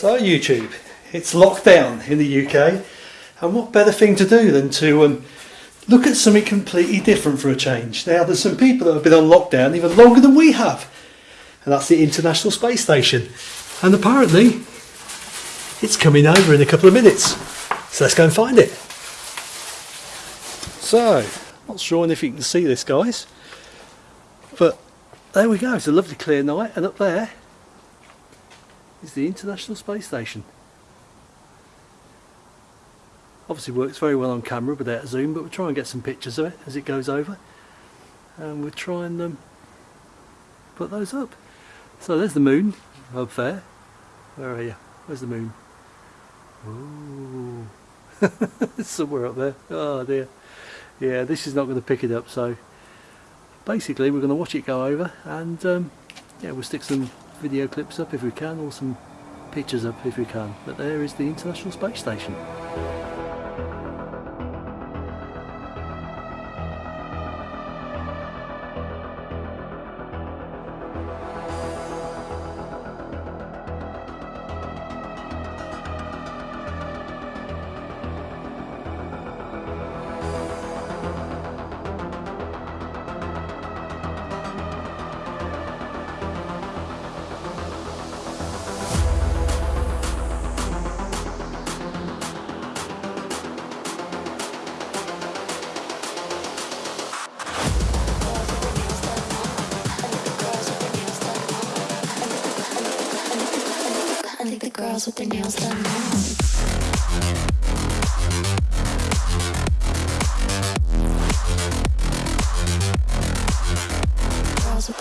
So YouTube, it's lockdown in the UK and what better thing to do than to um, look at something completely different for a change. Now there's some people that have been on lockdown even longer than we have and that's the International Space Station and apparently it's coming over in a couple of minutes so let's go and find it. So not sure if you can see this guys but there we go, it's a lovely clear night and up there is the International Space Station. Obviously works very well on camera without zoom but we'll try and get some pictures of it as it goes over and we'll try and um, put those up. So there's the moon up there. Where are you? Where's the moon? Ooh. It's somewhere up there. Oh dear. Yeah, this is not going to pick it up so basically we're going to watch it go over and um, yeah we'll stick some video clips up if we can or some pictures up if we can. But there is the International Space Station girls with their nails done now. Girls with